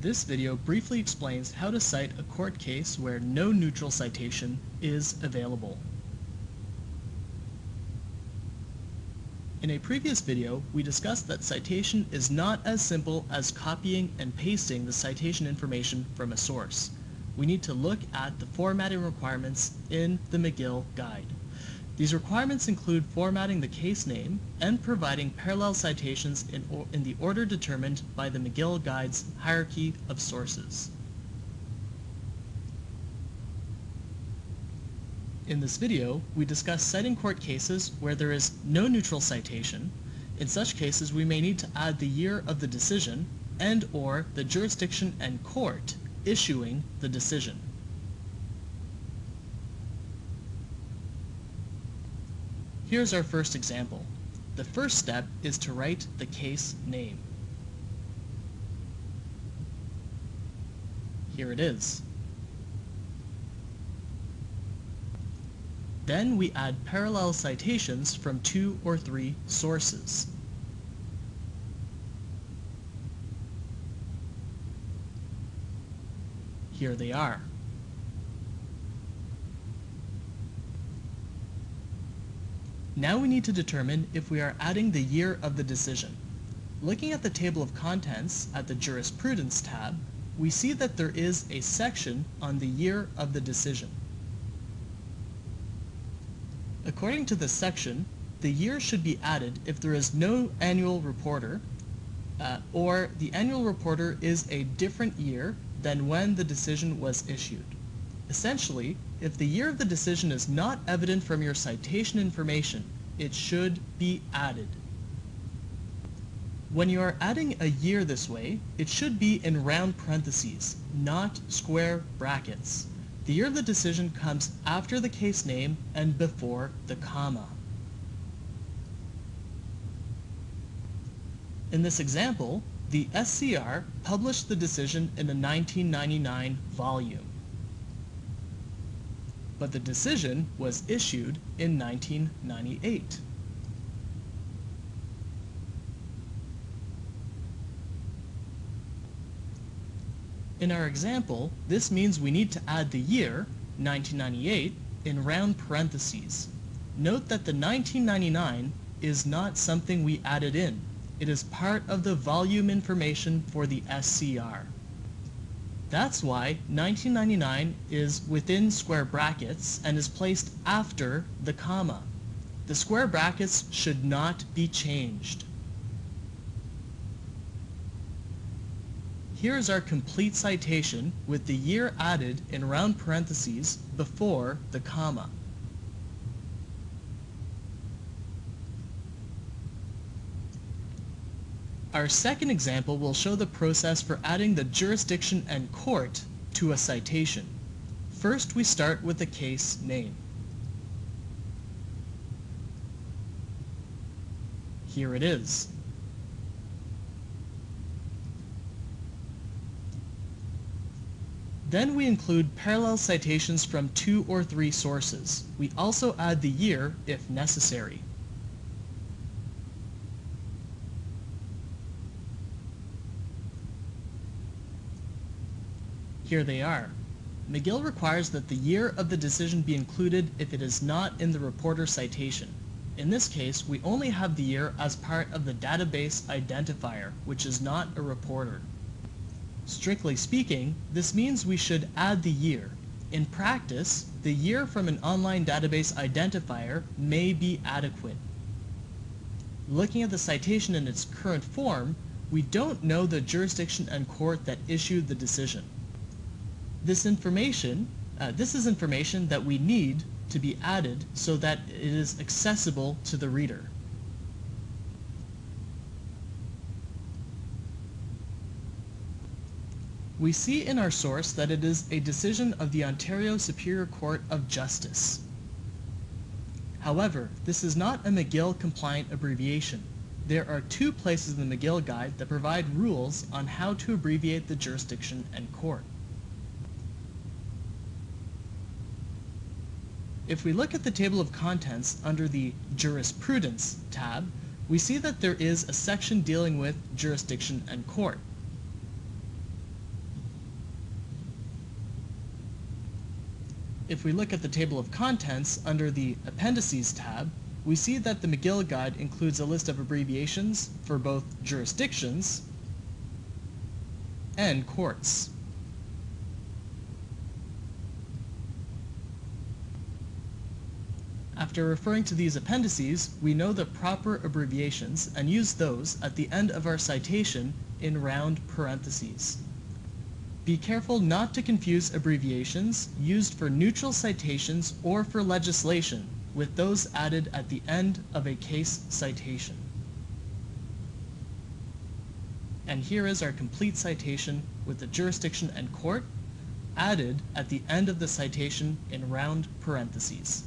This video briefly explains how to cite a court case where no neutral citation is available. In a previous video, we discussed that citation is not as simple as copying and pasting the citation information from a source. We need to look at the formatting requirements in the McGill Guide. These requirements include formatting the case name and providing parallel citations in, in the order determined by the McGill Guide's hierarchy of sources. In this video, we discuss citing court cases where there is no neutral citation. In such cases, we may need to add the year of the decision and or the jurisdiction and court issuing the decision. Here's our first example. The first step is to write the case name. Here it is. Then we add parallel citations from two or three sources. Here they are. Now we need to determine if we are adding the year of the decision. Looking at the table of contents at the Jurisprudence tab, we see that there is a section on the year of the decision. According to this section, the year should be added if there is no annual reporter uh, or the annual reporter is a different year than when the decision was issued. Essentially, if the year of the decision is not evident from your citation information, it should be added. When you are adding a year this way, it should be in round parentheses, not square brackets. The year of the decision comes after the case name and before the comma. In this example, the SCR published the decision in a 1999 volume but the decision was issued in 1998. In our example, this means we need to add the year, 1998, in round parentheses. Note that the 1999 is not something we added in. It is part of the volume information for the SCR. That's why 1999 is within square brackets and is placed after the comma. The square brackets should not be changed. Here is our complete citation with the year added in round parentheses before the comma. Our second example will show the process for adding the jurisdiction and court to a citation. First, we start with the case name. Here it is. Then we include parallel citations from two or three sources. We also add the year if necessary. Here they are. McGill requires that the year of the decision be included if it is not in the reporter citation. In this case, we only have the year as part of the database identifier, which is not a reporter. Strictly speaking, this means we should add the year. In practice, the year from an online database identifier may be adequate. Looking at the citation in its current form, we don't know the jurisdiction and court that issued the decision. This information, uh, this is information that we need to be added so that it is accessible to the reader. We see in our source that it is a decision of the Ontario Superior Court of Justice. However, this is not a McGill compliant abbreviation. There are two places in the McGill Guide that provide rules on how to abbreviate the jurisdiction and court. If we look at the table of contents under the Jurisprudence tab, we see that there is a section dealing with jurisdiction and court. If we look at the table of contents under the Appendices tab, we see that the McGill Guide includes a list of abbreviations for both jurisdictions and courts. After referring to these appendices, we know the proper abbreviations and use those at the end of our citation in round parentheses. Be careful not to confuse abbreviations used for neutral citations or for legislation with those added at the end of a case citation. And here is our complete citation with the jurisdiction and court added at the end of the citation in round parentheses.